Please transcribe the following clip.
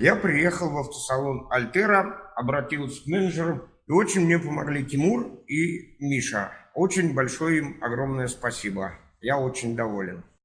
Я приехал в автосалон Альтера, обратился к менеджеру, и очень мне помогли Тимур и Миша. Очень большое им огромное спасибо. Я очень доволен.